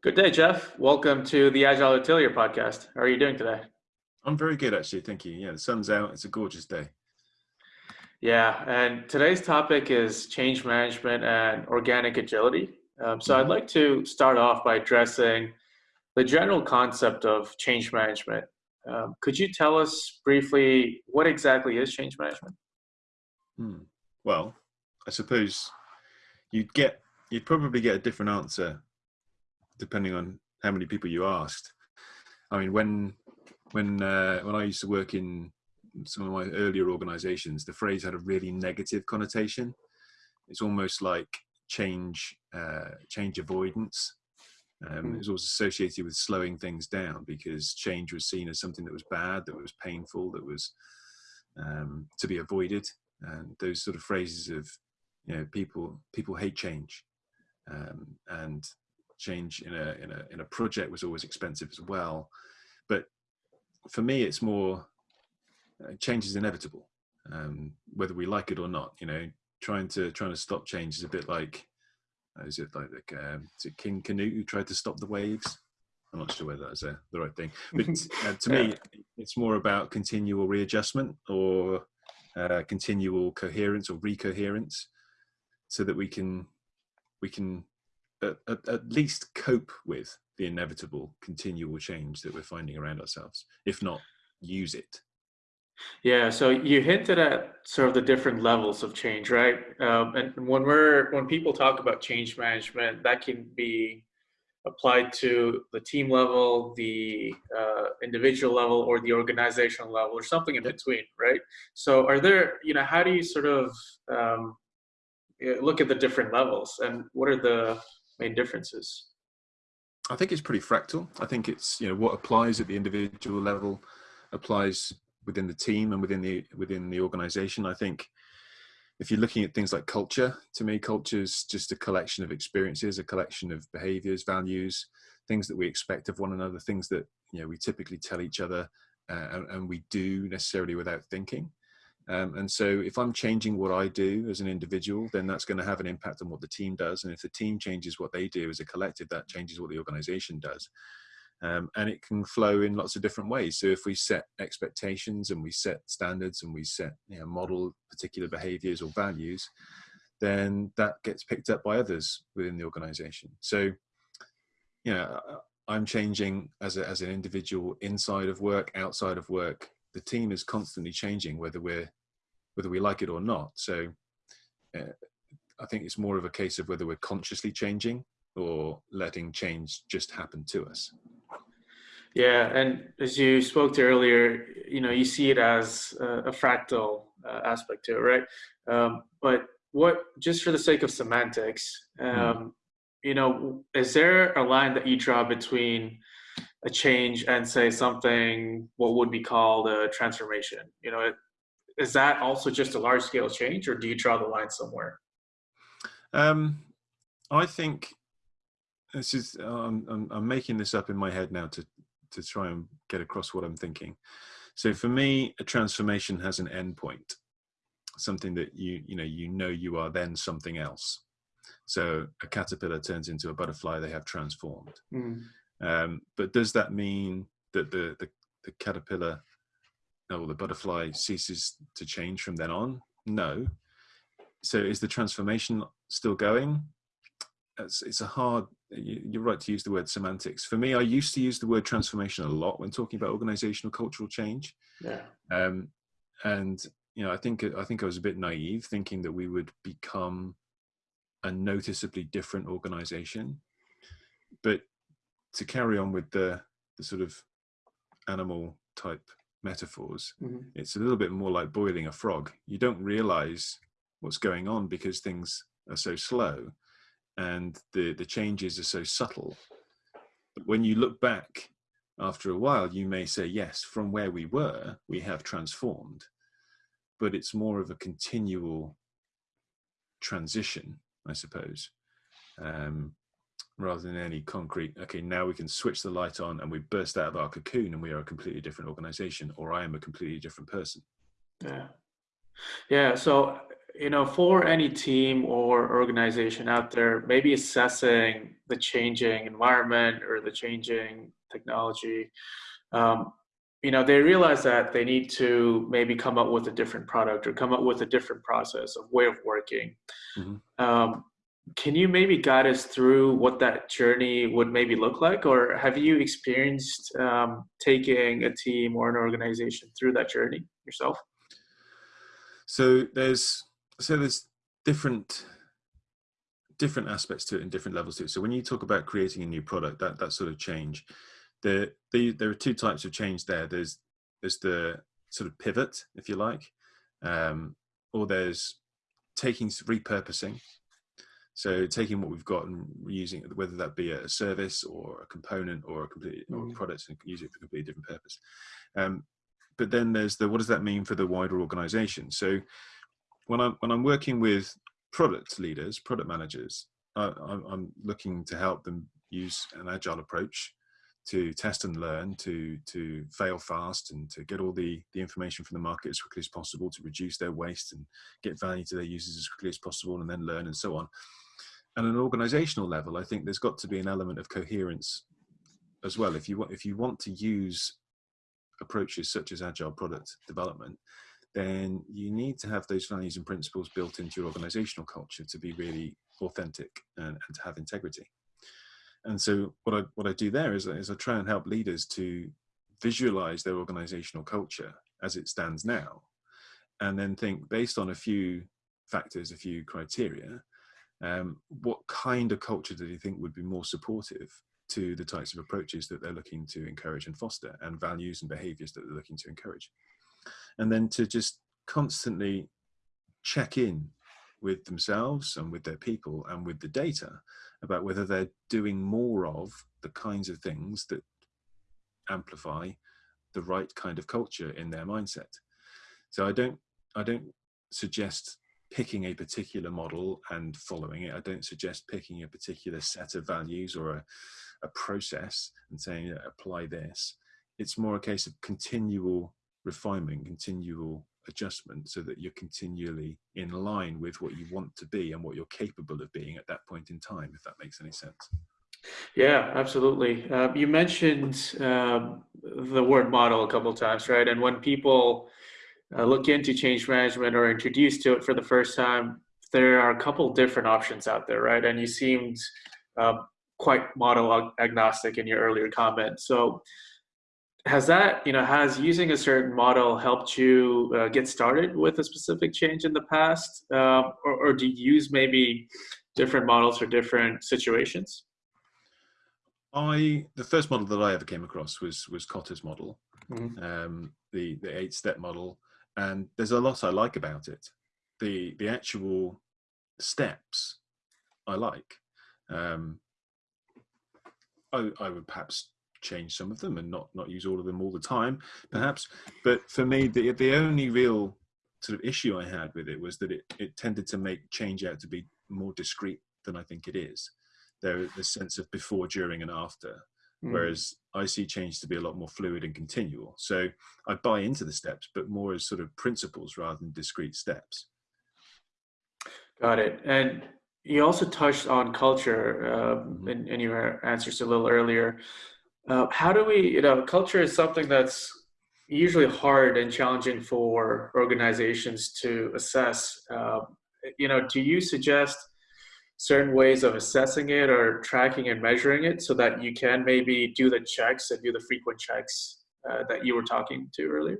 Good day, Jeff. Welcome to the Agile Atelier podcast. How are you doing today? I'm very good, actually. Thank you. Yeah, the sun's out. It's a gorgeous day. Yeah, and today's topic is change management and organic agility. Um, so mm-hmm. I'd like to start off by addressing the general concept of change management. Um, could you tell us briefly what exactly is change management? Hmm. Well, I suppose you'd get you'd probably get a different answer depending on how many people you asked. I mean, when when uh, when I used to work in some of my earlier organisations, the phrase had a really negative connotation. It's almost like change uh, change avoidance. Um, mm. It was always associated with slowing things down because change was seen as something that was bad, that was painful, that was um, to be avoided. And those sort of phrases of, you know, people people hate change, um, and change in a in a in a project was always expensive as well. But for me, it's more uh, change is inevitable, um, whether we like it or not. You know, trying to trying to stop change is a bit like uh, is it like um, is it King Canute who tried to stop the waves? I'm not sure whether that's uh, the right thing, but uh, to me, it's more about continual readjustment or uh, continual coherence or recoherence, so that we can we can at, at, at least cope with the inevitable continual change that we're finding around ourselves, if not use it. Yeah, so you hinted at sort of the different levels of change, right? Um, and when we're when people talk about change management, that can be applied to the team level, the uh, individual level, or the organizational level, or something in between, right? So, are there, you know, how do you sort of um, look at the different levels, and what are the main differences? I think it's pretty fractal. I think it's you know what applies at the individual level applies within the team and within the within the organization. I think if you're looking at things like culture, to me, culture is just a collection of experiences, a collection of behaviors, values, things that we expect of one another, things that you know we typically tell each other uh, and, and, we do necessarily without thinking. Um, and so if I'm changing what I do as an individual, then that's going to have an impact on what the team does. And if the team changes what they do as a collective, that changes what the organization does. Um, and it can flow in lots of different ways. So if we set expectations and we set standards and we set you know, model particular behaviors or values, then that gets picked up by others within the organization. So, you know, I'm changing as, a, as an individual inside of work, outside of work. The team is constantly changing, whether we're whether we like it or not. So uh, I think it's more of a case of whether we're consciously changing or letting change just happen to us. Yeah, and as you spoke to earlier, you know, you see it as a, fractal uh, aspect to it, right? Um, but what, just for the sake of semantics, um, mm. you know, is there a line that you draw between a change and say something what would be called a transformation? You know, is that also just a large scale change or do you draw the line somewhere um, i think this is um, I'm, I'm, making this up in my head now to to try and get across what i'm thinking so for me a transformation has an end point something that you you know you know you are then something else so a caterpillar turns into a butterfly they have transformed mm. Um, but does that mean that the, the the caterpillar or the butterfly ceases to change from then on? No. So is the transformation still going? It's, it's a hard, you're right to use the word semantics. For me, I used to use the word transformation a lot when talking about organizational cultural change. Yeah. Um, and, you know, I think, I think I was a bit naive thinking that we would become a noticeably different organization. But to carry on with the, the sort of animal type metaphors, mm-hmm. it's a little bit more like boiling a frog. You don't realize what's going on because things are so slow and the, the changes are so subtle. But when you look back after a while, you may say, yes, from where we were, we have transformed. But it's more of a continual transition, I suppose. Um, rather than any concrete okay now we can switch the light on and we burst out of our cocoon and we are a completely different organization or i am a completely different person yeah yeah so you know, for any team or organization out there, maybe assessing the changing environment or the changing technology, um, you know, they realize that they need to maybe come up with a different product or come up with a different process of way of working. Mm-hmm. Um, can you maybe guide us through what that journey would maybe look like, or have you experienced um, taking a team or an organization through that journey yourself? So there's so there's different different aspects to it and different levels to it. So when you talk about creating a new product, that that sort of change, the, the there are two types of change there. There's there's the sort of pivot, if you like, um, or there's taking repurposing. So taking what we've got and using it, whether that be a service or a component or a complete mm. or a product, and use it for a completely different purpose. Um, but then there's the what does that mean for the wider organization? So when I'm when I'm working with product leaders, product managers, I, I'm looking to help them use an agile approach to test and learn, to to fail fast, and to get all the the information from the market as quickly as possible, to reduce their waste and get value to their users as quickly as possible, and then learn and so on. And an organizational level, I think there's got to be an element of coherence as well. If you want if you want to use approaches such as agile product development, then you need to have those values and principles built into your organizational culture to be really authentic and, and to have integrity. And so what I, what I do there is, is I try and help leaders to visualize their organizational culture as it stands now, and then think based on a few factors, a few criteria, um, what kind of culture do you think would be more supportive to the types of approaches that they're looking to encourage and foster and values and behaviors that they're looking to encourage? And then to just constantly check in with themselves and with their people and with the data about whether they're doing more of the kinds of things that amplify the right kind of culture in their mindset. So i don't i don't suggest picking a particular model and following it i don't suggest picking a particular set of values or a, a process and saying apply this it's more a case of continual refinement, continual adjustment so that you're continually in line with what you want to be and what you're capable of being at that point in time, if that makes any sense. Yeah, absolutely. Uh, you mentioned um, the word model a couple of times, right? And when people uh, look into change management or introduced to it for the first time, there are a couple different options out there, right? And you seemed um, quite model agnostic in your earlier comment. So has that you know has using a certain model helped you uh, get started with a specific change in the past uh, or, or, do you use maybe different models for different situations i the first model that i ever came across was was kotter's model mm-hmm. um, the the eight step model and there's a lot i like about it. The the actual steps i like. Um, I, I would perhaps change some of them and not not use all of them all the time perhaps. But for me the the only real sort of issue i had with it was that it it tended to make change out to be more discrete than i think it is. There the sense of before during and after mm. whereas i see change to be a lot more fluid and continual so i buy into the steps but more as sort of principles rather than discrete steps got it and you also touched on culture uh, mm-hmm. in, in your answers a little earlier uh, how do we, you know, culture is something that's usually hard and challenging for organizations to assess. Uh, you know, do you suggest certain ways of assessing it or tracking and measuring it so that you can maybe do the checks and do the frequent checks uh, that you were talking to earlier?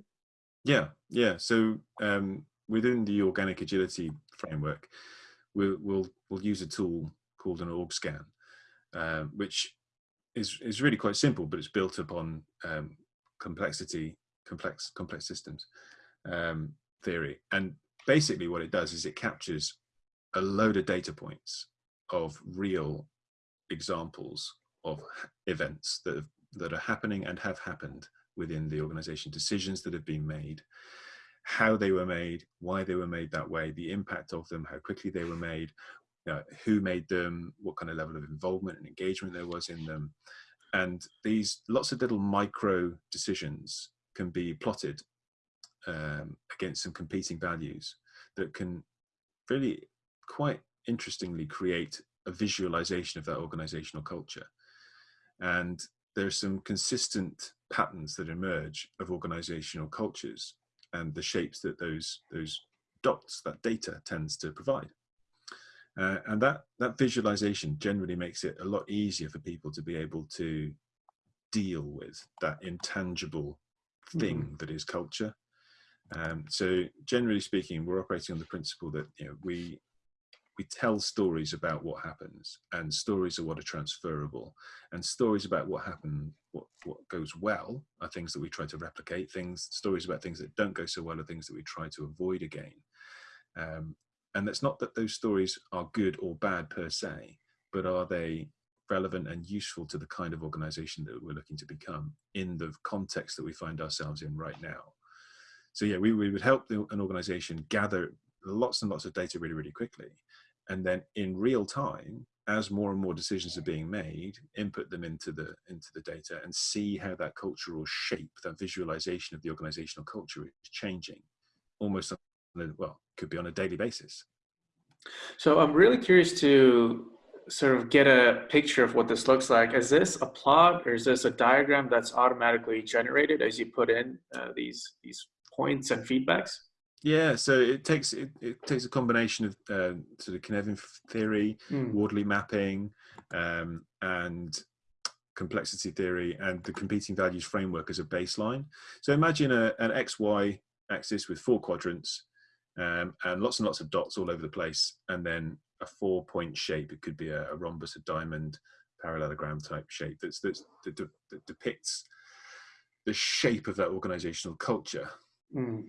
Yeah, yeah. So um, within the organic agility framework, we'll, we'll, we'll use a tool called an org scan, uh, which is is really quite simple, but it's built upon um, complexity, complex complex systems um, theory. And basically, what it does is it captures a load of data points of real examples of events that that are happening and have happened within the organization, decisions that have been made, how they were made, why they were made that way, the impact of them, how quickly they were made, who made them, what kind of level of involvement and engagement there was in them. And these lots of little micro decisions can be plotted um, against some competing values that can really quite interestingly create a visualization of that organizational culture. And there are some consistent patterns that emerge of organizational cultures and the shapes that those, those dots, that data tends to provide. Uh, and that, that visualization generally makes it a lot easier for people to be able to deal with that intangible thing mm. that is culture. Um, so generally speaking, we're operating on the principle that you know, we we tell stories about what happens and stories are what are transferable. And stories about what happened what what goes well are things that we try to replicate things stories about things that don't go so well are things that we try to avoid again. Um, and that's not that those stories are good or bad per se but are they relevant and useful to the kind of organization that we're looking to become in the context that we find ourselves in right now. So yeah we, we would help the, an organization gather lots and lots of data really really quickly and then in real time as more and more decisions are being made input them into the into the data and see how that cultural shape that visualization of the organizational culture is changing almost on well could be on a daily basis. So i'm really curious to sort of get a picture of what this looks like. Is this a plot or is this a diagram that's automatically generated as you put in uh, these these points and feedbacks yeah, so it takes it, it takes a combination of uh, sort of Cynefin theory, mm. Wardley mapping, um, and complexity theory, and the competing values framework as a baseline. So imagine a, an XY axis with four quadrants um, and lots and lots of dots all over the place, and then a four-point shape. It could be a, a, rhombus, a diamond, parallelogram type shape that's, that's that, that depicts the shape of that organizational culture. Mm.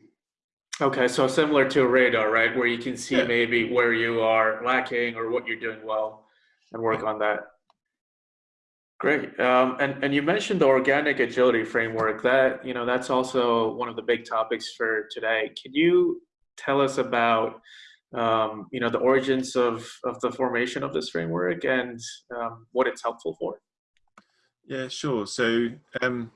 Okay, so similar to a radar, right, where you can see yeah. maybe where you are lacking or what you're doing well, and work on that. Great, um, and and you mentioned the organic agility framework. That you know that's also one of the big topics for today. Can you tell us about um, you know the origins of of the formation of this framework and um, what it's helpful for? Yeah, sure. So um,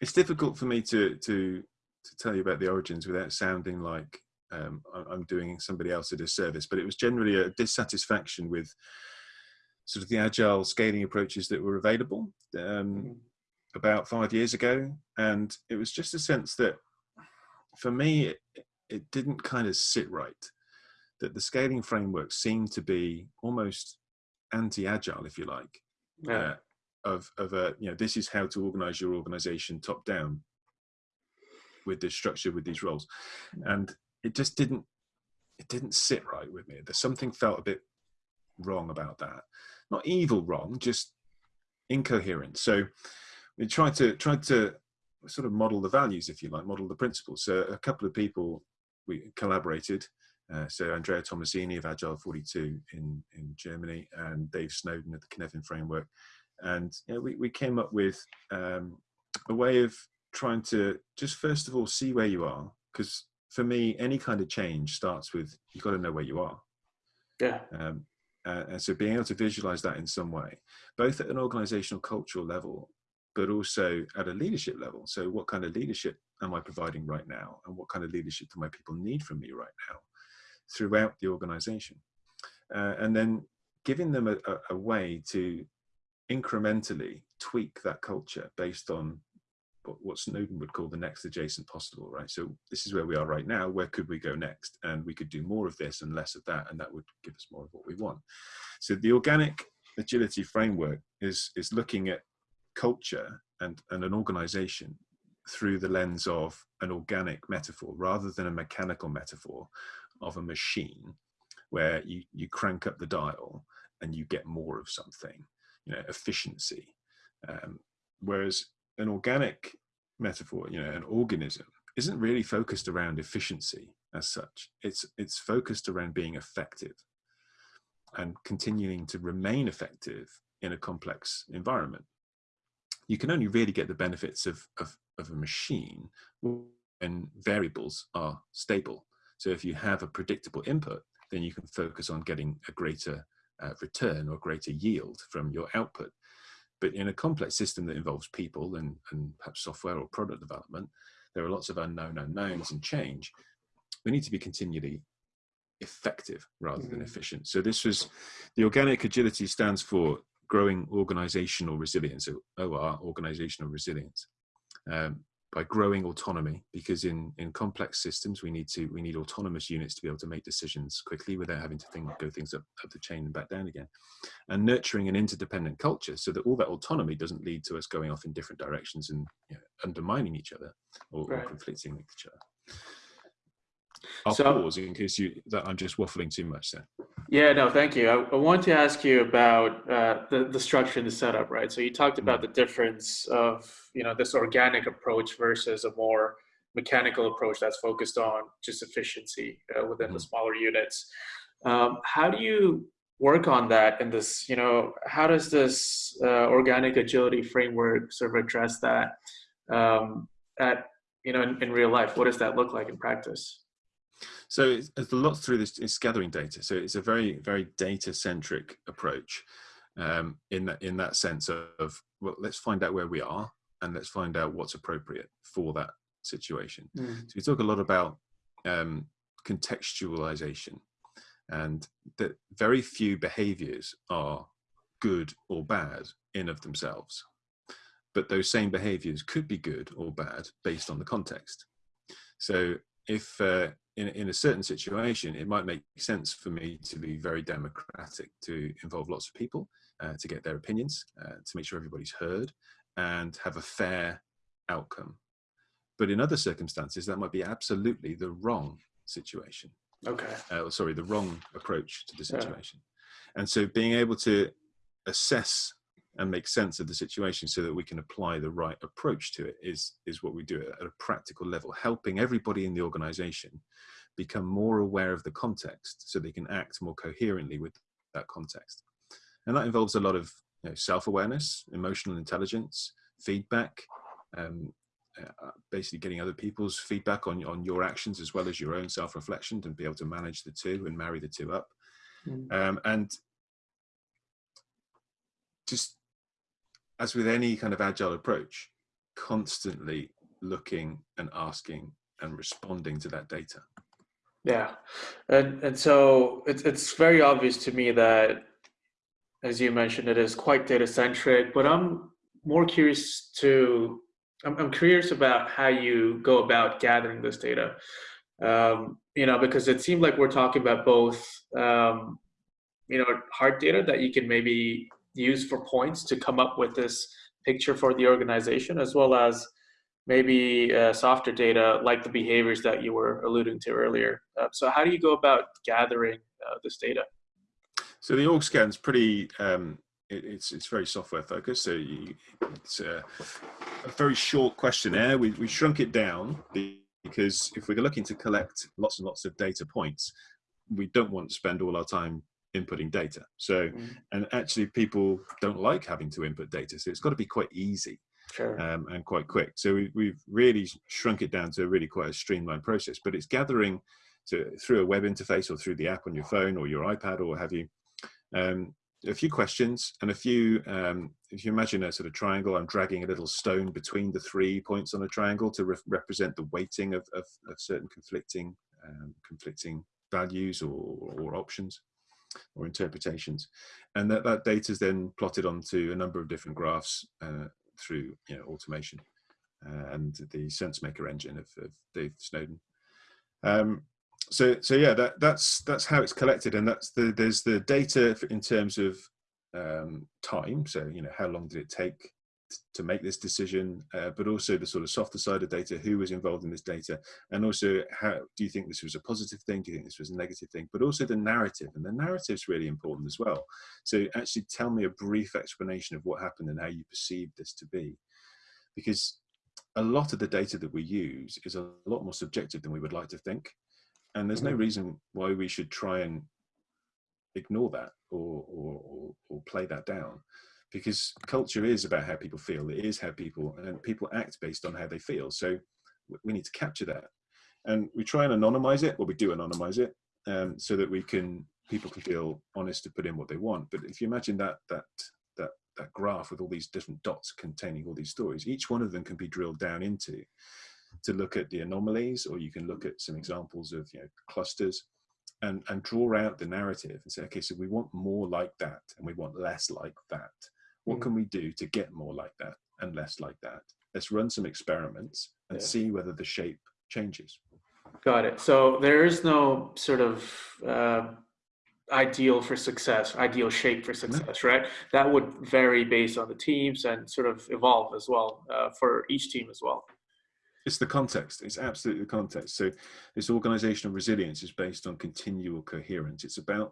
it's difficult for me to to to tell you about the origins without sounding like um, I'm doing somebody else a disservice, but it was generally a dissatisfaction with sort of the agile scaling approaches that were available um, mm-hmm. about five years ago. And it was just a sense that for me, it, it didn't kind of sit right, that the scaling framework seemed to be almost anti-agile, if you like, yeah. uh, of, of a, you know, this is how to organize your organization top down with this structure with these roles. And it just didn't it didn't sit right with me. There's something felt a bit wrong about that. Not evil wrong just incoherent. So we tried to tried to sort of model the values if you like model the principles. So a couple of people we collaborated uh, so Andrea Tomasini of Agile 42 in, in Germany and Dave Snowden of the Cynefin framework. And you know, we, we came up with um, a way of trying to just first of all see where you are because for me any kind of change starts with you've got to know where you are. Yeah. Um, uh, and so being able to visualize that in some way both at an organizational cultural level but also at a leadership level. So what kind of leadership am i providing right now? And what kind of leadership do my people need from me right now throughout the organization? Uh, and then giving them a, a, a way to incrementally tweak that culture based on what Snowden would call the next adjacent possible, right? So this is where we are right now. Where could we go next? And we could do more of this and less of that, and that would give us more of what we want. So the organic agility framework is is looking at culture and, and an organization through the lens of an organic metaphor rather than a mechanical metaphor of a machine where you, you crank up the dial and you get more of something, you know, efficiency. Um, whereas an organic metaphor, you know, an organism isn't really focused around efficiency as such. It's it's focused around being effective and continuing to remain effective in a complex environment. You can only really get the benefits of, of, of a machine when variables are stable. So if you have a predictable input, then you can focus on getting a greater uh, return or greater yield from your output. But in a complex system that involves people and, and perhaps software or product development, there are lots of unknown unknowns and change. We need to be continually effective rather than Mhm. efficient. So this was the organic agility stands for growing organizational resilience, OR, organizational resilience. Um, by growing autonomy, because in, in complex systems we need to we need autonomous units to be able to make decisions quickly without having to think, go things up, up the chain and back down again, and nurturing an interdependent culture so that all that autonomy doesn't lead to us going off in different directions and you know, undermining each other or, or conflicting with each other. I'll So- pause in case you that I'm just waffling too much there. Yeah, no, thank you. I, I want to ask you about uh, the the structure and the setup, right? So you talked about the difference of you know this organic approach versus a more mechanical approach that's focused on just efficiency uh, within the Mhm. smaller units. Um, how do you work on that in this? You know, how does this uh, organic agility framework sort of address that um, at you know in, in real life? What does that look like in practice? So it's, it's a lot through this. It's gathering data. So it's a very, very data-centric approach um, in that in that sense of, well, let's find out where we are and let's find out what's appropriate for that situation. So we talk a lot about um, contextualization, and that very few behaviors are good or bad in of themselves, but those same behaviors could be good or bad based on the context. So if uh, in, in a certain situation, it might make sense for me to be very democratic, to involve lots of people, uh, to get their opinions, uh, to make sure everybody's heard, and have a fair outcome. But in other circumstances, that might be absolutely the wrong situation. Okay. Uh, sorry, the wrong approach to the Yeah. situation. And so being able to assess and make sense of the situation so that we can apply the right approach to it is is what we do at a practical level helping everybody in the organization become more aware of the context so they can act more coherently with that context and that involves a lot of you know, self-awareness emotional intelligence feedback um, uh, basically getting other people's feedback on on your actions as well as your own self-reflection and be able to manage the two and marry the two up Mm. um, and just as with any kind of agile approach constantly looking and asking and responding to that data Yeah, and and so it's it's very obvious to me that, as you mentioned, it is quite data centric. But I'm more curious to I'm, I'm curious about how you go about gathering this data. Um, you know, because it seemed like we're talking about both, um, you know, hard data that you can maybe use for points to come up with this picture for the organization, as well as maybe uh, softer data like the behaviors that you were alluding to earlier. Uh, so how do you go about gathering uh, this data? so the org scan's pretty um, it, it's it's very software focused so you, it's a, a very short questionnaire we, we shrunk it down because if we're looking to collect lots and lots of data points we don't want to spend all our time inputting data so Mm. and actually people don't like having to input data so it's got to be quite easy Sure. um, and quite quick. So we, we've really shrunk it down to really quite a streamlined process, but it's gathering to, through a web interface or through the app on your phone or your iPad or have you. Um, a few questions and a few, um, if you imagine a sort of triangle, I'm dragging a little stone between the three points on a triangle to re represent the weighting of, of, of certain conflicting, um, conflicting values or, or options or interpretations. And that, that data is then plotted onto a number of different graphs uh, through you know, automation uh, and the SenseMaker engine of, of Dave Snowden. Um, so, so yeah, that, that's that's how it's collected, and that's the there's the data in terms of um, time. So, you know, how long did it take to make this decision, uh, but also the sort of softer side of data, who was involved in this data, and also how do you think this was a positive thing? Do you think this was a negative thing? But also the narrative, and the narrative is really important as well. So actually tell me a brief explanation of what happened and how you perceived this to be. Because a lot of the data that we use is a lot more subjective than we would like to think. And there's no Mhm. reason why we should try and ignore that or, or, or, or play that down because culture is about how people feel it is how people and people act based on how they feel so we need to capture that. And we try and anonymize it well we do anonymize it um, so that we can people can feel honest to put in what they want. But if you imagine that that that that graph with all these different dots containing all these stories each one of them can be drilled down into to look at the anomalies or you can look at some examples of you know clusters and and draw out the narrative and say okay so we want more like that and we want less like that what Mm. can we do to get more like that and less like that let's run some experiments and Yeah. see whether the shape changes Got it. So there is no sort of uh, ideal for success, ideal shape for success, right? That would vary based on the teams and sort of evolve as well uh, for each team as well. it's the context it's absolutely the context so this organizational resilience is based on continual coherence it's about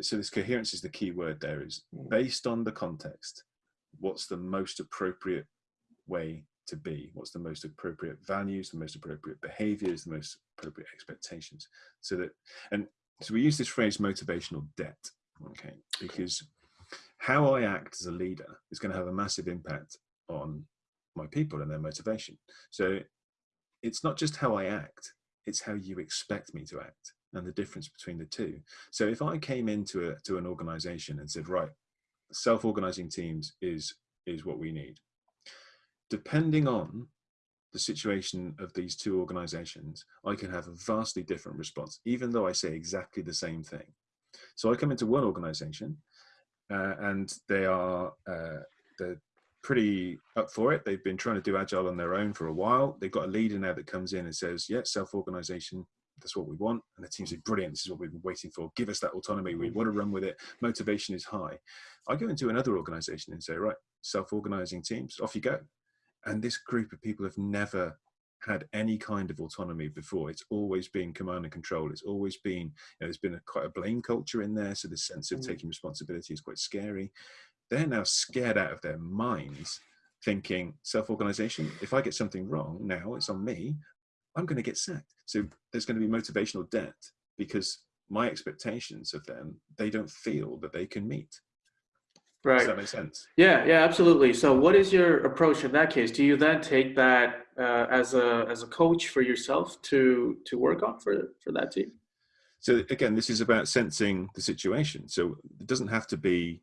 so this coherence is the key word there is Mm. based on the context what's the most appropriate way to be? What's the most appropriate values the most appropriate behaviors the most appropriate expectations? So that and so we use this phrase motivational debt okay? Because how i act as a leader is going to have a massive impact on my people and their motivation. So it's not just how i act it's how you expect me to act and the difference between the two. So if i came into a to an organization and said right self-organizing teams is is what we need. Depending on the situation of these two organizations i can have a vastly different response even though i say exactly the same thing. So i come into one organization uh, and they are uh, they're pretty up for it. They've been trying to do agile on their own for a while. They've got a leader now that comes in and says yeah self-organization that's what we want and the team say brilliant. This is what we've been waiting for. Give us that autonomy. We want to run with it. Motivation is high. I go into another organization and say right self-organizing teams off you go. And this group of people have never had any kind of autonomy before. It's always been command and control. It's always been you know, there's been a, quite a blame culture in there so this sense of Mm. taking responsibility is quite scary. They're now scared out of their minds thinking self-organization if i get something wrong now it's on me i'm going to get sacked so there's going to be motivational debt because my expectations of them they don't feel that they can meet Right. does that make sense Yeah, yeah, absolutely. So, what is your approach in that case? Do you then take that uh, as a as a coach for yourself to to work on for for that team? So again, this is about sensing the situation. So it doesn't have to be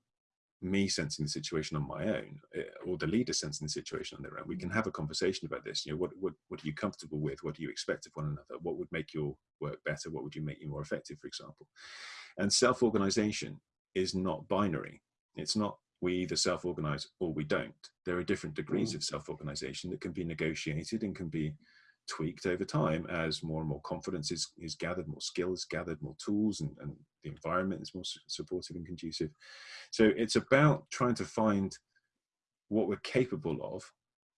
me sensing the situation on my own eh, or the leader sensing the situation on their own. We can have a conversation about this. You know, what, what, what are you comfortable with? What do you expect of one another? What would make your work better? What would you make you more effective, for example? And self-organization is not binary. It's not we either self-organize or we don't. There are different degrees Mm. of self-organization that can be negotiated and can be tweaked over time as more and more confidence is, is gathered, more skills gathered, more tools, and, and the environment is more supportive and conducive. So it's about trying to find what we're capable of,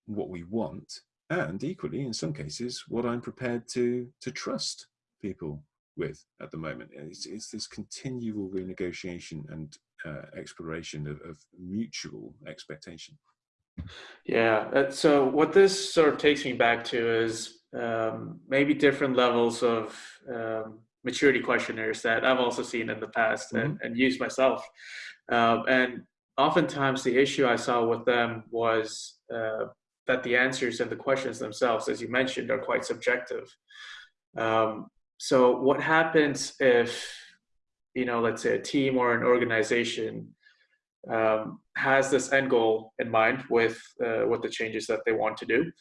what we want, and equally, in some cases, what I'm prepared to to trust people with at the moment. It's, it's this continual renegotiation and uh, exploration of, of mutual expectation. Yeah. uh, So what this sort of takes me back to is um, maybe different levels of um, maturity questionnaires that I've also seen in the past and, and used myself. Um, and oftentimes the issue I saw with them was uh, that the answers and the questions themselves, as you mentioned, are quite subjective. Um, so what happens if, you know, let's say a team or an organization um, has this end goal in mind with uh, with the changes that they want to do,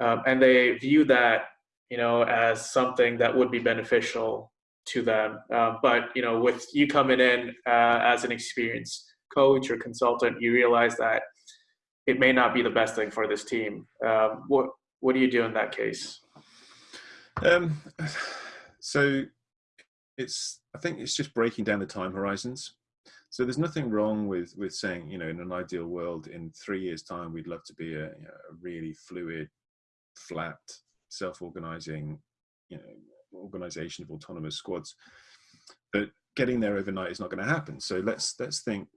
um, and they view that you know as something that would be beneficial to them. Uh, but you know, with you coming in uh, as an experienced coach or consultant, you realize that it may not be the best thing for this team. Um, what what do you do in that case? Um, so it's I think it's just breaking down the time horizons. So there's nothing wrong with with saying you know in an ideal world in three years time we'd love to be a, you know, a really fluid, flat, self-organizing, you know, organization of autonomous squads. But getting there overnight is not going to happen. So let's let's think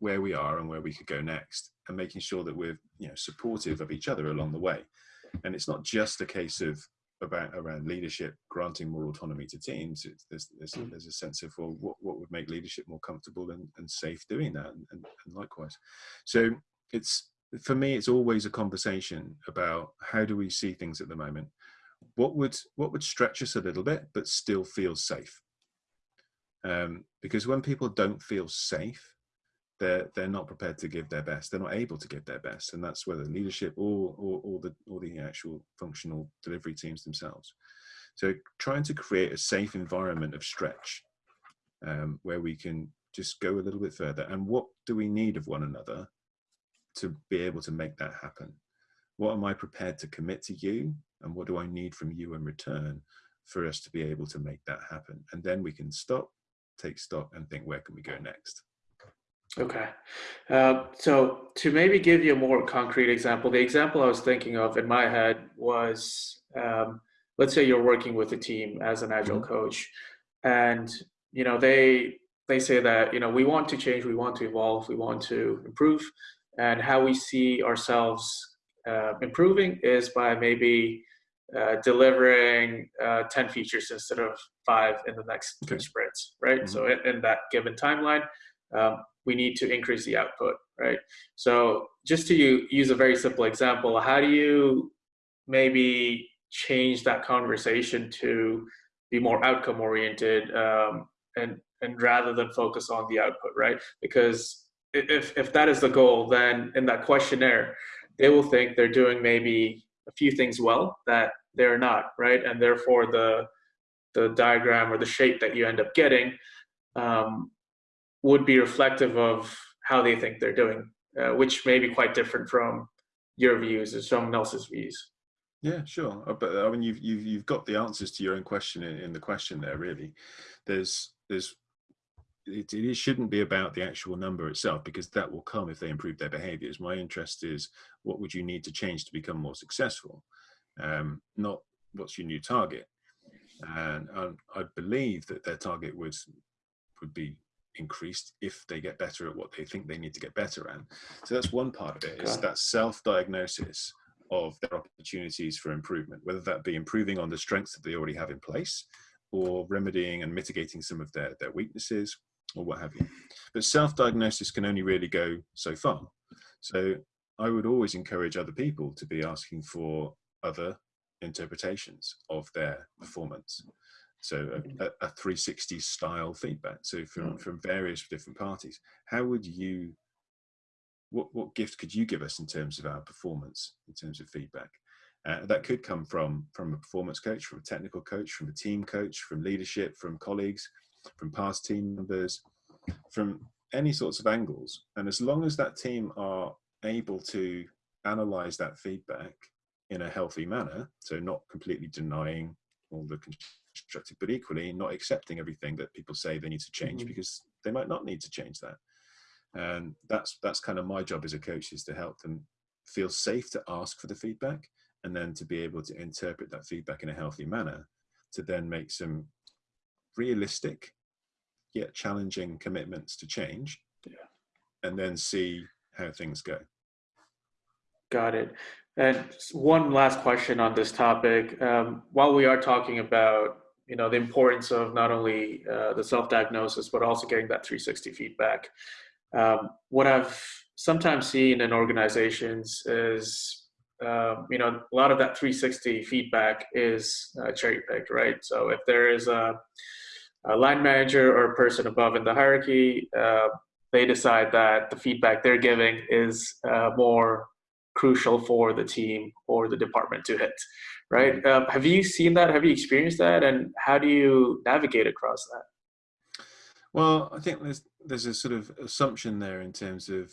where we are and where we could go next, and making sure that we're you know supportive of each other along the way. And it's not just a case of about around leadership granting more autonomy to teams it's, there's there's, Mm. there's a sense of well what, what would make leadership more comfortable and, and safe doing that and, and, and likewise. So it's for me it's always a conversation about how do we see things at the moment? What would what would stretch us a little bit but still feel safe? Um, because when people don't feel safe they're they're not prepared to give their best they're not able to give their best and that's whether leadership or or, or the or the actual functional delivery teams themselves So trying to create a safe environment of stretch um, where we can just go a little bit further. And what do we need of one another to be able to make that happen? What am I prepared to commit to you? And what do I need from you in return for us to be able to make that happen? And then we can stop, take stock, and think, where can we go next? Okay. Uh, so to maybe give you a more concrete example, the example I was thinking of in my head was um, let's say you're working with a team as an agile mm-hmm. coach and you know they they say that you know we want to change we want to evolve we want to improve and how we see ourselves uh, improving is by maybe uh, delivering uh, 10 features instead of five in the next okay. sprints right mm-hmm. so in, in, that given timeline um, we need to increase the output right? So just to use a very simple example how do you maybe change that conversation to be more outcome oriented um, and and rather than focus on the output right? Because if if that is the goal then in that questionnaire they will think they're doing maybe a few things well that they're not right? And therefore the the diagram or the shape that you end up getting um, would be reflective of how they think they're doing uh, which may be quite different from your views or someone else's views yeah, sure. Uh, but I mean, you've you've you've got the answers to your own question in, in the question there. Really, there's there's it, it shouldn't be about the actual number itself because that will come if they improve their behaviors. My interest is what would you need to change to become more successful, um, not what's your new target. And um, I believe that their target would would be increased if they get better at what they think they need to get better at. So that's one part of it. Is that self-diagnosis of their opportunities for improvement, whether that be improving on the strengths that they already have in place or remedying and mitigating some of their, their weaknesses or what have you. But self-diagnosis can only really go so far. So I would always encourage other people to be asking for other interpretations of their performance. So a, a 360 style feedback. So from, mm. from various different parties, how would you what, what gift could you give us in terms of our performance, in terms of feedback? Uh, that could come from from a performance coach, from a technical coach, from a team coach, from leadership, from colleagues, from past team members, from any sorts of angles. And as long as that team are able to analyze that feedback in a healthy manner, so not completely denying all the constructive, but equally not accepting everything that people say they need to change mm-hmm. because they might not need to change that and that's that's kind of my job as a coach is to help them feel safe to ask for the feedback and then to be able to interpret that feedback in a healthy manner to then make some realistic yet challenging commitments to change yeah. and then see how things go got it and one last question on this topic um, while we are talking about you know the importance of not only uh, the self-diagnosis but also getting that 360 feedback um, what I've sometimes seen in organizations is, um, you know, a lot of that 360 feedback is uh, cherry picked, right? So if there is a, a, line manager or a person above in the hierarchy, uh, they decide that the feedback they're giving is uh, more crucial for the team or the department to hit, right? Um, have you seen that? Have you experienced that? And how do you navigate across that? Well, I think there's there's a sort of assumption there in terms of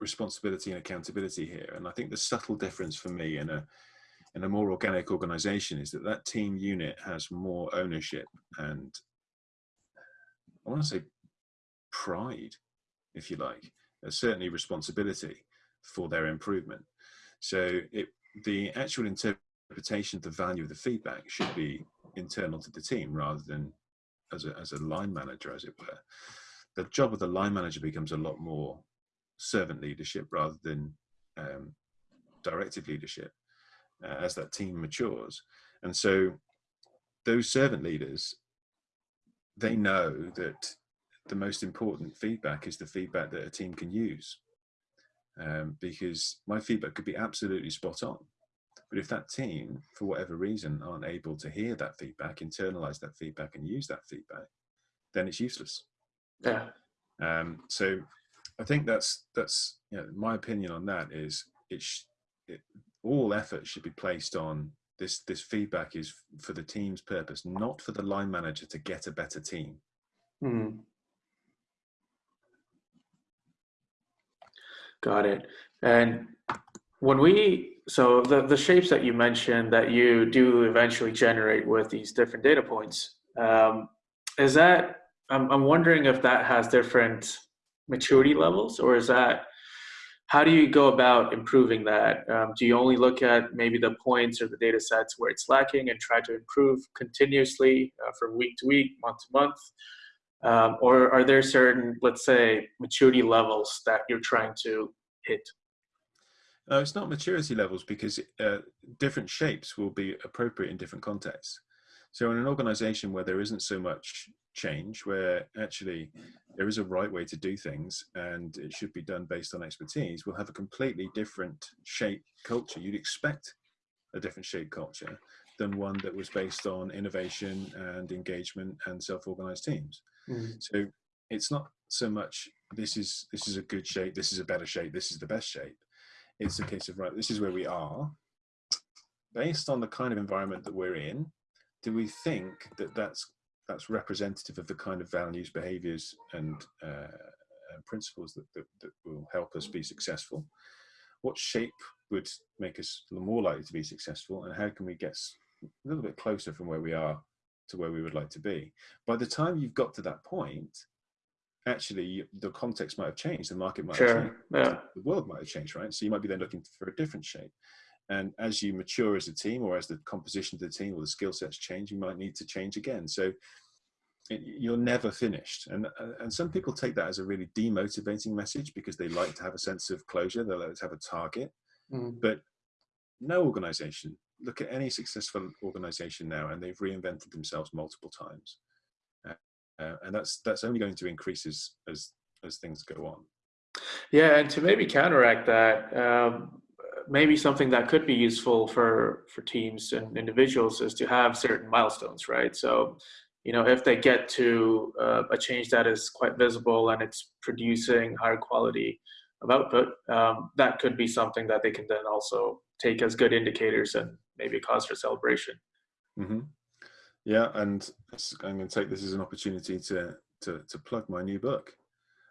responsibility and accountability here, and I think the subtle difference for me in a in a more organic organization is that that team unit has more ownership and I want to say pride, if you like, certainly responsibility for their improvement. So it, the actual interpretation of the value of the feedback should be internal to the team rather than as a, as a line manager, as it were, the job of the line manager becomes a lot more servant leadership rather than um, directive leadership uh, as that team matures. And so those servant leaders, they know that the most important feedback is the feedback that a team can use. Um, because my feedback could be absolutely spot on. But if that team, for whatever reason, aren't able to hear that feedback, internalize that feedback, and use that feedback, then it's useless. Yeah. Um, so I think that's that's you know, my opinion on that is it, sh- it all effort should be placed on this this feedback is for the team's purpose, not for the line manager to get a better team. Hmm. Got it. And when we, so the, the shapes that you mentioned that you do eventually generate with these different data points, um, is that, I'm, I'm wondering if that has different maturity levels or is that, how do you go about improving that? Um, do you only look at maybe the points or the data sets where it's lacking and try to improve continuously uh, from week to week, month to month? Um, or are there certain, let's say, maturity levels that you're trying to hit? No, it's not maturity levels because uh, different shapes will be appropriate in different contexts. So in an organization where there isn't so much change, where actually there is a right way to do things and it should be done based on expertise, we'll have a completely different shape culture. You'd expect a different shape culture than one that was based on innovation and engagement and self-organized teams. Mm. So it's not so much this is this is a good shape, this is a better shape, this is the best shape. It's a case of right, this is where we are. Based on the kind of environment that we're in, do we think that that's that's representative of the kind of values, behaviors, and uh, principles that, that, that will help us be successful? What shape would make us more likely to be successful, and how can we get a little bit closer from where we are to where we would like to be. By the time you've got to that point, actually the context might have changed, the market might sure. have changed, yeah. the world might have changed, right? So you might be then looking for a different shape. And as you mature as a team or as the composition of the team or the skill sets change, you might need to change again. So it, you're never finished. And, uh, and some people take that as a really demotivating message because they like to have a sense of closure, they like to have a target. Mm. But no organization look at any successful organization now and they've reinvented themselves multiple times uh, and that's that's only going to increase as as, as things go on yeah and to maybe counteract that um, maybe something that could be useful for for teams and individuals is to have certain milestones right so you know if they get to uh, a change that is quite visible and it's producing higher quality of output um, that could be something that they can then also take as good indicators and maybe cause for celebration. Mm-hmm. Yeah, and I'm going to take this as an opportunity to to, to plug my new book.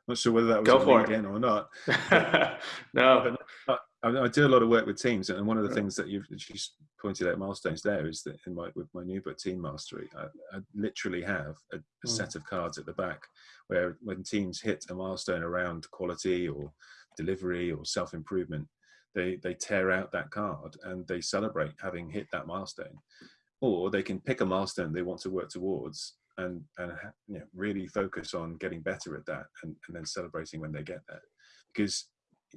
Not sure whether that was Go for again or not. no, but I, I, do a lot of work with teams, and one of the yeah. things that you've just pointed out milestones there is that in my with my new book, Team Mastery, I, I literally have a, a mm. set of cards at the back where when teams hit a milestone around quality or delivery or self improvement, they they tear out that card and they celebrate having hit that milestone or they can pick a milestone they want to work towards and and you know, really focus on getting better at that and, and then celebrating when they get there. Because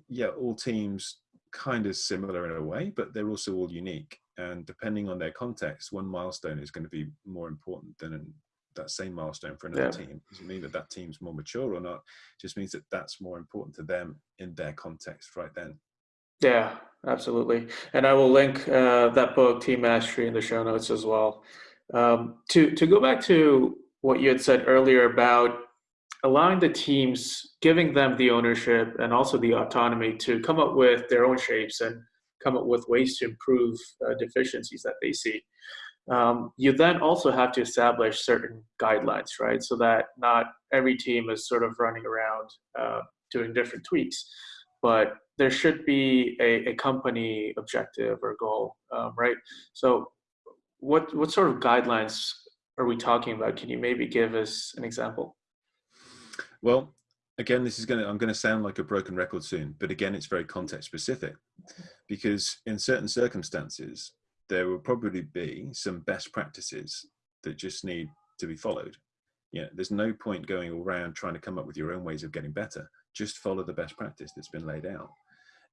yeah all teams kind of similar in a way but they're also all unique. And depending on their context one milestone is going to be more important than that same milestone for another yeah. team. Doesn't mean that that team's more mature or not. It just means that that's more important to them in their context right then. Yeah, absolutely. And I will link uh, that book, Team Mastery, in the show notes as well. Um, to to go back to what you had said earlier about allowing the teams, giving them the ownership and also the autonomy to come up with their own shapes and come up with ways to improve uh, deficiencies that they see. Um, you then also have to establish certain guidelines, right? So that not every team is sort of running around uh, doing different tweaks, but there should be a, a company objective or goal, um, right? So, what what sort of guidelines are we talking about? Can you maybe give us an example? Well, again, this is going to I'm going to sound like a broken record soon, but again, it's very context specific, because in certain circumstances, there will probably be some best practices that just need to be followed. Yeah, there's no point going around trying to come up with your own ways of getting better. Just follow the best practice that's been laid out.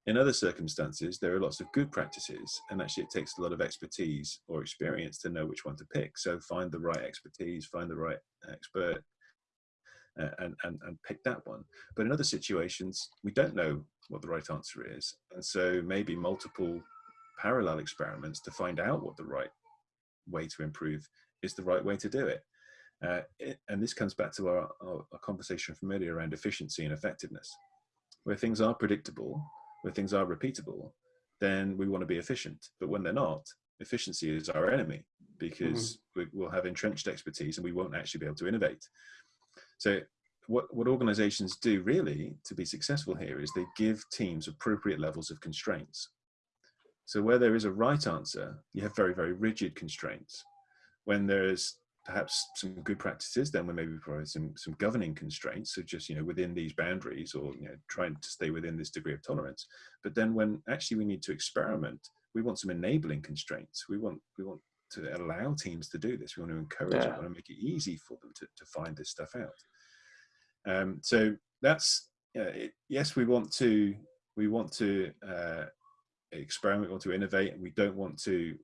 In other circumstances, there are lots of good practices, and actually, it takes a lot of expertise or experience to know which one to pick. So, find the right expertise, find the right expert, uh, and, and, and pick that one. But in other situations, we don't know what the right answer is. And so, maybe multiple parallel experiments to find out what the right way to improve is the right way to do it. Uh, and this comes back to our, our, our conversation from earlier around efficiency and effectiveness. Where things are predictable, where things are repeatable, then we want to be efficient. But when they're not, efficiency is our enemy because mm-hmm. we, will have entrenched expertise and we won't actually be able to innovate. So what, what organizations do really to be successful here is they give teams appropriate levels of constraints. So where there is a right answer, you have very, very rigid constraints. When there's perhaps some good practices, then we maybe provide some, some governing constraints. So just, you know, within these boundaries or, you know, trying to stay within this degree of tolerance. But then when actually we need to experiment, we want some enabling constraints. We want, we want to allow teams to do this. We want to encourage yeah. it. We want to make it easy for them to, to find this stuff out. Um, so that's uh, it, yes, we want to we want to uh, experiment, we want to innovate, and we don't want to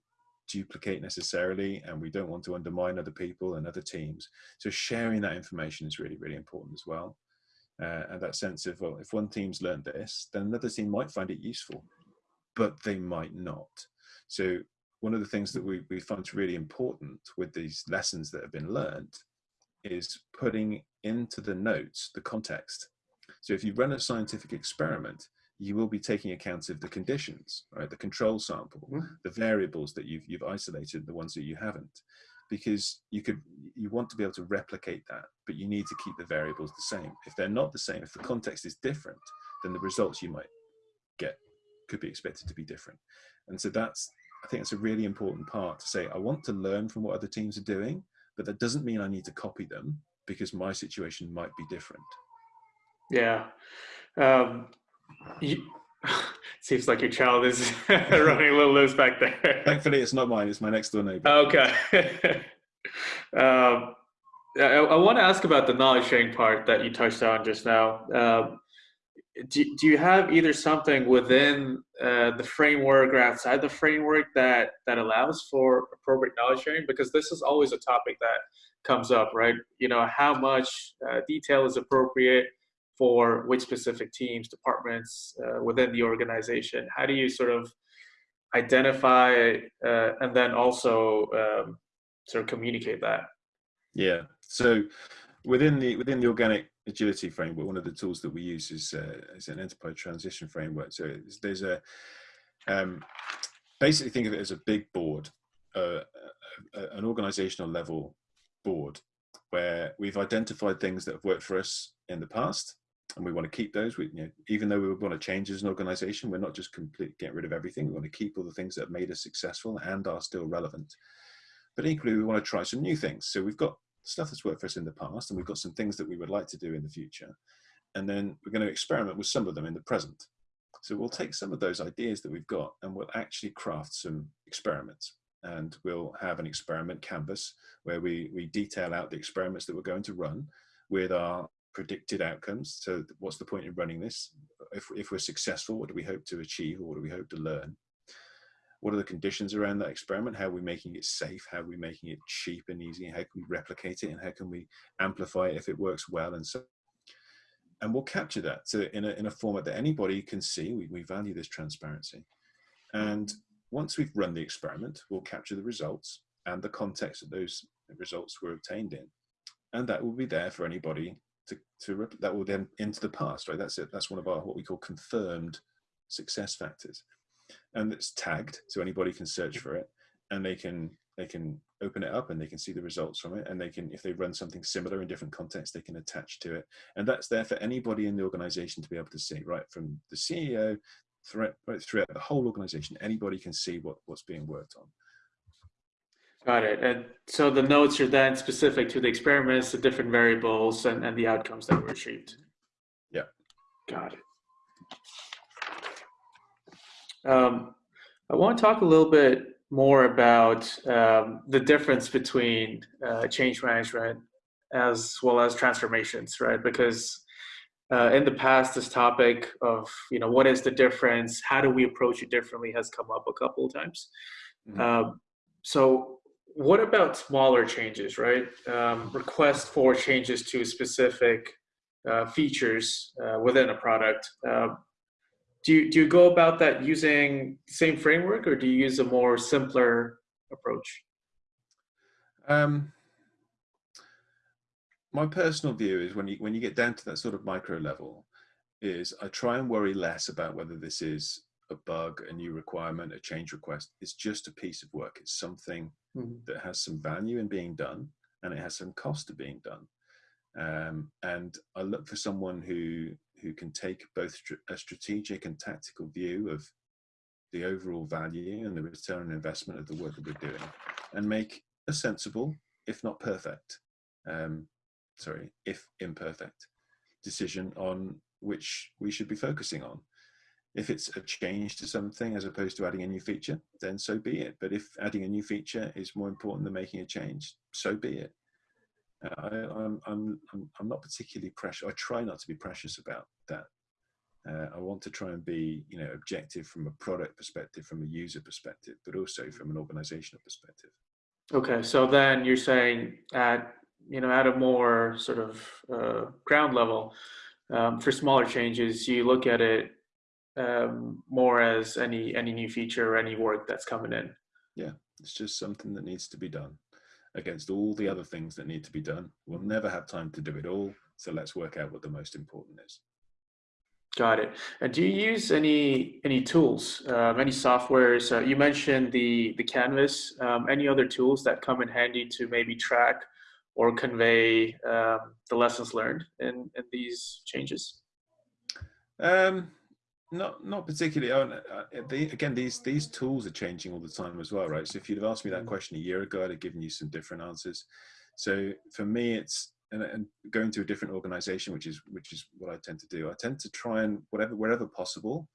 duplicate necessarily, and we don't want to undermine other people and other teams. So sharing that information is really really important as well. Uh, and that sense of well, if one team's learned this, then another team might find it useful, but they might not. So one of the things that we, we find really important with these lessons that have been learned is putting into the notes the context. So if you run a scientific experiment, you will be taking account of the conditions, right? The control sample, mm -hmm. the variables that you've, you've isolated, the ones that you haven't, because you could, you want to be able to replicate that, but you need to keep the variables the same. If they're not the same, if the context is different, then the results you might get could be expected to be different. And so that's, I think it's a really important part to say, I want to learn from what other teams are doing, but that doesn't mean I need to copy them because my situation might be different. Yeah. Um, you, seems like your child is running a little loose back there. Thankfully, it's not mine. It's my next door neighbor. Okay. um, I, I, want to ask about the knowledge sharing part that you touched on just now. Um, do, do you have either something within uh, the framework or outside the framework that that allows for appropriate knowledge sharing because this is always a topic that comes up right you know how much uh, detail is appropriate for which specific teams departments uh, within the organization? How do you sort of identify uh, and then also um, sort of communicate that? Yeah. So within the within the organic agility framework, one of the tools that we use is, uh, is an enterprise transition framework. So there's a, um, basically think of it as a big board, uh, an organizational level board where we've identified things that have worked for us in the past and we want to keep those. We, you know, even though we want to change as an organization, we're not just complete get rid of everything. We want to keep all the things that have made us successful and are still relevant. But equally, we want to try some new things. So we've got stuff that's worked for us in the past, and we've got some things that we would like to do in the future. And then we're going to experiment with some of them in the present. So we'll take some of those ideas that we've got and we'll actually craft some experiments. And we'll have an experiment canvas where we, we detail out the experiments that we're going to run with our predicted outcomes. So what's the point in running this? If, if we're successful, what do we hope to achieve or what do we hope to learn? what are the conditions around that experiment? How are we making it safe? How are we making it cheap and easy? How can we replicate it? And how can we amplify it if it works well? And so, and we'll capture that so in a, in a format that anybody can see. We, we value this transparency. And once we've run the experiment, we'll capture the results and the context that those results were obtained in. And that will be there for anybody to, to that will then into the past, right? That's it. That's one of our, what we call confirmed success factors. And it's tagged so anybody can search for it and they can they can open it up and they can see the results from it. And they can if they run something similar in different contexts they can attach to it. And that's there for anybody in the organization to be able to see right? From the ceo throughout, right throughout the whole organization anybody can see what what's being worked on got it and so the notes are then specific to the experiments the different variables and, and the outcomes that were achieved yeah got it um, I want to talk a little bit more about um, the difference between uh, change management as well as transformations, right? Because uh, in the past, this topic of you know what is the difference, how do we approach it differently, has come up a couple of times. Mm-hmm. Um, so, what about smaller changes, right? Um, request for changes to specific uh, features uh, within a product. Uh, do you, do you go about that using the same framework or do you use a more simpler approach? Um, my personal view is when you when you get down to that sort of micro level, is I try and worry less about whether this is a bug, a new requirement, a change request. It's just a piece of work. It's something Mhm. that has some value in being done and it has some cost to being done. Um, and I look for someone who who can take both a strategic and tactical view of the overall value and the return on investment of the work that we're doing, and make a sensible, if not perfect, um, sorry, if imperfect, decision on which we should be focusing on. If it's a change to something as opposed to adding a new feature, then so be it. But if adding a new feature is more important than making a change, so be it. Uh, I, I'm, I'm, I'm, I'm not particularly precious. I try not to be precious about that. Uh, I want to try and be, you know, objective from a product perspective, from a user perspective, but also from an organizational perspective. Okay, so then you're saying at you know at a more sort of uh, ground level, um, for smaller changes, you look at it um, more as any any new feature or any work that's coming in. Yeah, it's just something that needs to be done against all the other things that need to be done. We'll never have time to do it all. So let's work out what the most important is. Got it. And do you use any any tools, um, any softwares? Uh, you mentioned the the Canvas. Um, any other tools that come in handy to maybe track or convey um, the lessons learned in in these changes? Um, not not particularly. Oh, no, uh, the, again, these these tools are changing all the time as well, right? So if you'd have asked me that Mm. question a year ago, I'd have given you some different answers. So for me, it's and, and going to a different organization, which is which is what I tend to do. I tend to try and whatever wherever possible,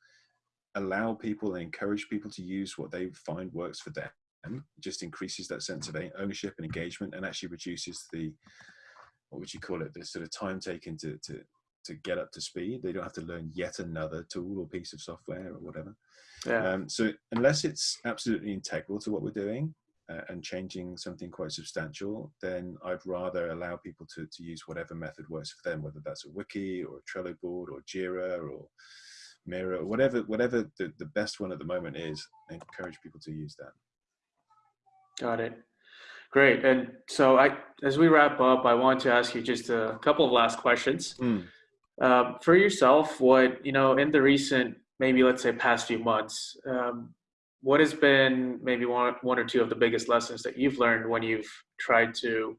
allow people and encourage people to use what they find works for them. It just increases that sense of ownership and engagement, and actually reduces the what would you call it? The sort of time taken to to to get up to speed. They don't have to learn yet another tool or piece of software or whatever. Yeah. Um, so unless it's absolutely integral to what we're doing uh, and changing something quite substantial, then I'd rather allow people to, to use whatever method works for them, whether that's a wiki or a Trello board or Jira or Miro, or whatever whatever the, the best one at the moment is. I encourage people to use that. Got it. Great. And so I, as we wrap up, I want to ask you just a couple of last questions. Mm. Um, for yourself, what, you know, in the recent, maybe let's say past few months, um, what has been maybe one, one or two of the biggest lessons that you've learned when you've tried to,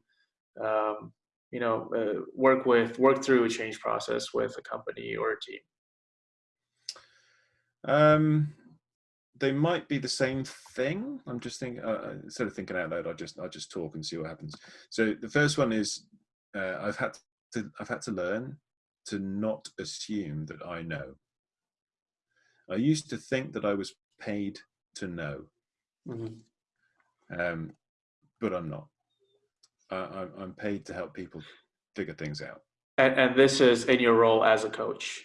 um, you know, uh, work with, work through a change process with a company or a team? Um, they might be the same thing. I'm just thinking uh, instead of thinking out loud, I just I just talk and see what happens. So the first one is uh, I've had to I've had to learn to not assume that I know. I used to think that I was paid to know, Mhm. um, but I'm not. I, I'm, I'm paid to help people figure things out. And, and this is in your role as a coach.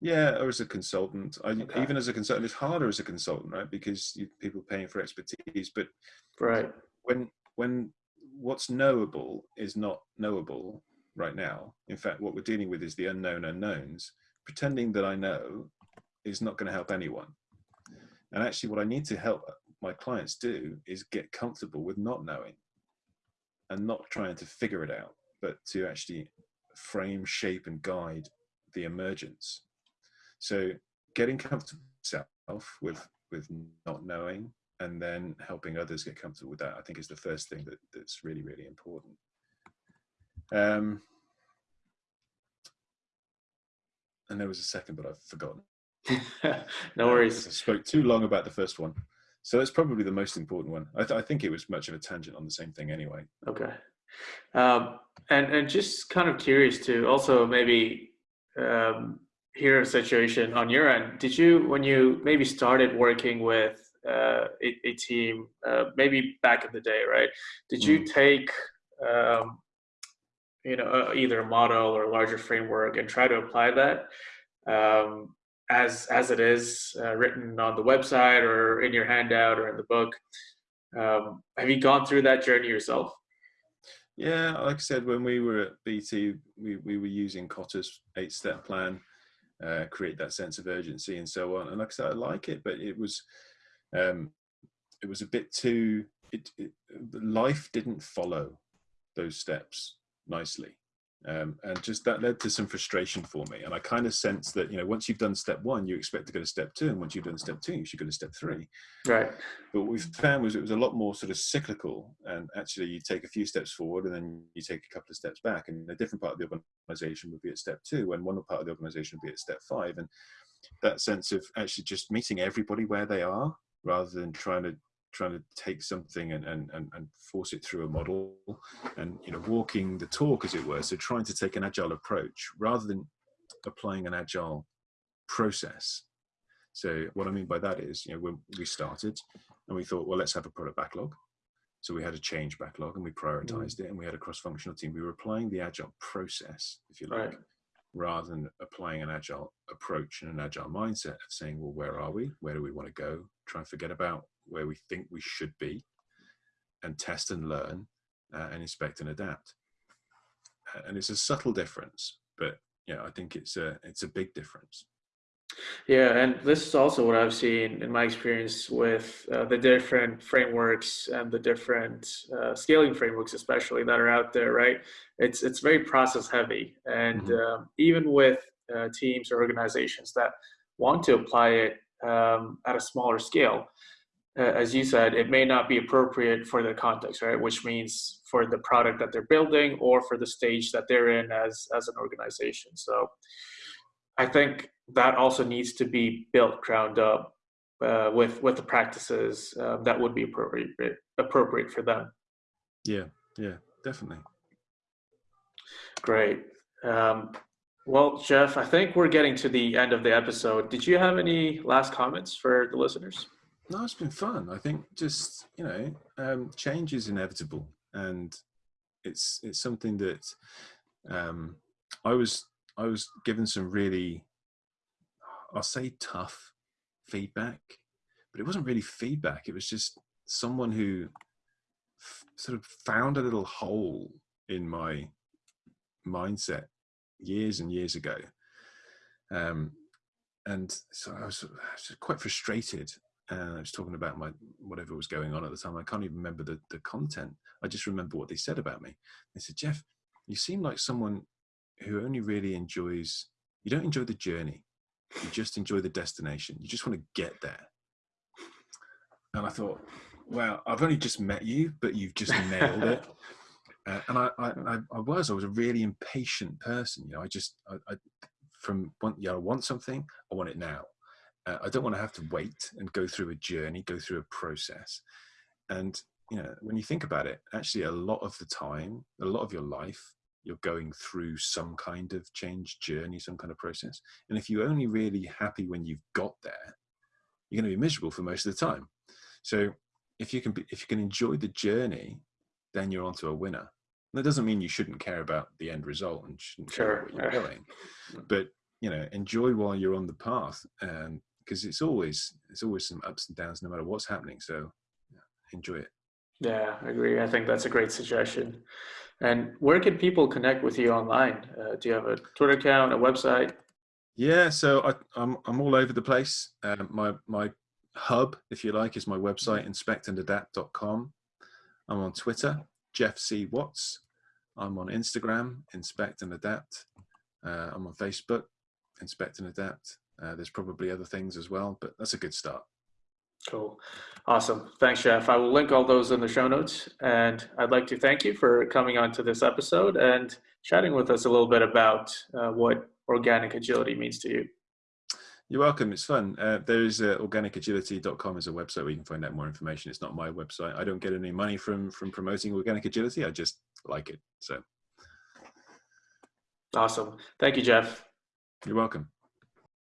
Yeah, or as a consultant. I, Okay. Even as a consultant, it's harder as a consultant, right? Because you, people paying for expertise. But Right. when when what's knowable is not knowable right now. In fact, what we're dealing with is the unknown unknowns. Pretending that I know is not going to help anyone. And actually, what I need to help my clients do is get comfortable with not knowing and not trying to figure it out, but to actually frame, shape, and guide the emergence. So, getting comfortable with self with with not knowing and then helping others get comfortable with that i think is the first thing that, that's really really important um, and there was a second but i've forgotten no worries. worries. i spoke too long about the first one so that's probably the most important one i, th- I think it was much of a tangent on the same thing anyway Okay. Um, and and just kind of curious to also maybe um, hear a situation on your end. Did you when you maybe started working with uh, a, a team, uh, maybe back in the day, right? Did you take um, you know uh, either a model or a larger framework and try to apply that um, as as it is uh, written on the website or in your handout or in the book? Um, have you gone through that journey yourself? Yeah, like I said, when we were at BT, we, we were using Kotter's eight step plan, uh, create that sense of urgency and so on. And like I said, I like it, but it was, um, it was a bit too, it, it, life didn't follow those steps nicely. Um, and just that led to some frustration for me. And I kind of sense that, you know, once you've done step one, you expect to go to step two. And once you've done step two, you should go to step three. Right. But what we found was it was a lot more sort of cyclical. And actually, you take a few steps forward and then you take a couple of steps back. And a different part of the organization would be at step two, and one part of the organization would be at step five. And that sense of actually just meeting everybody where they are rather than trying to trying to take something and, and, and, and force it through a model and you know walking the talk as it were. So trying to take an agile approach rather than applying an agile process. So what i mean by that is you know when we started and we thought well let's have a product backlog. So we had a change backlog and we prioritized mm. it and we had a cross-functional team. We were applying the agile process if you like right. rather than applying an agile approach and an agile mindset of saying well where are we? Where do we want to go? Try and forget about where we think we should be and test and learn uh, and inspect and adapt. Uh, and it's a subtle difference, but yeah, I think it's a, it's a big difference. Yeah, and this is also what I've seen in my experience with uh, the different frameworks and the different uh, scaling frameworks, especially that are out there. Right? It's it's very process heavy, and mm -hmm. even with uh, teams or organizations that want to apply it um, at a smaller scale, as you said, it may not be appropriate for the context, right? Which means for the product that they're building or for the stage that they're in as, as an organization. So I think that also needs to be built ground up uh, with, with the practices uh, that would be appropriate, appropriate for them. Yeah, yeah, definitely. Great. Um, well, Geoff, I think we're getting to the end of the episode. Did you have any last comments for the listeners? No, it's been fun. I think just you know, um, change is inevitable, and it's it's something that um, I was I was given some really, I'll say tough feedback, but it wasn't really feedback. It was just someone who sort of found a little hole in my mindset years and years ago. Um, and so I was, I was quite frustrated and I was talking about my whatever was going on at the time. I can't even remember the, the content. I just remember what they said about me. They said, Geoff, you seem like someone who only really enjoys, you don't enjoy the journey. You just enjoy the destination. You just want to get there. And I thought, wow, I've only just met you, but you've just nailed it. Uh, and I, I, I was, I was a really impatient person. You know, I just, I, I from, want, you know, I want something, I want it now. Uh, I don't want to have to wait and go through a journey, go through a process. And you know, when you think about it, actually, a lot of the time, a lot of your life, you're going through some kind of change journey, some kind of process. And if you're only really happy when you've got there, you're going to be miserable for most of the time. So if you can, be, if you can enjoy the journey, then you're onto a winner. And that doesn't mean you shouldn't care about the end result and shouldn't care sure. where you're going, but you know, enjoy while you're on the path. And because it's always it's always some ups and downs no matter what's happening. So enjoy it. Yeah, I agree. I think that's a great suggestion. And where can people connect with you online? Uh, do you have a Twitter account, a website? Yeah, so I, am I'm, I'm all over the place. Um, my my hub, if you like, is my website inspectandadapt.com. I'm on Twitter, Geoff C Watts. I'm on Instagram, Inspect and Adapt. Uh, I'm on Facebook, Inspect and Adapt. Uh, there's probably other things as well, but that's a good start. Cool. Awesome. Thanks, Geoff. I will link all those in the show notes. And I'd like to thank you for coming on to this episode and chatting with us a little bit about uh, what organic agility means to you. You're welcome. It's fun. Uh, there is uh, organicagility.com is a website where you can find out more information. It's not my website. I don't get any money from from promoting organic agility. I just like it. So awesome. Thank you, Geoff. You're welcome.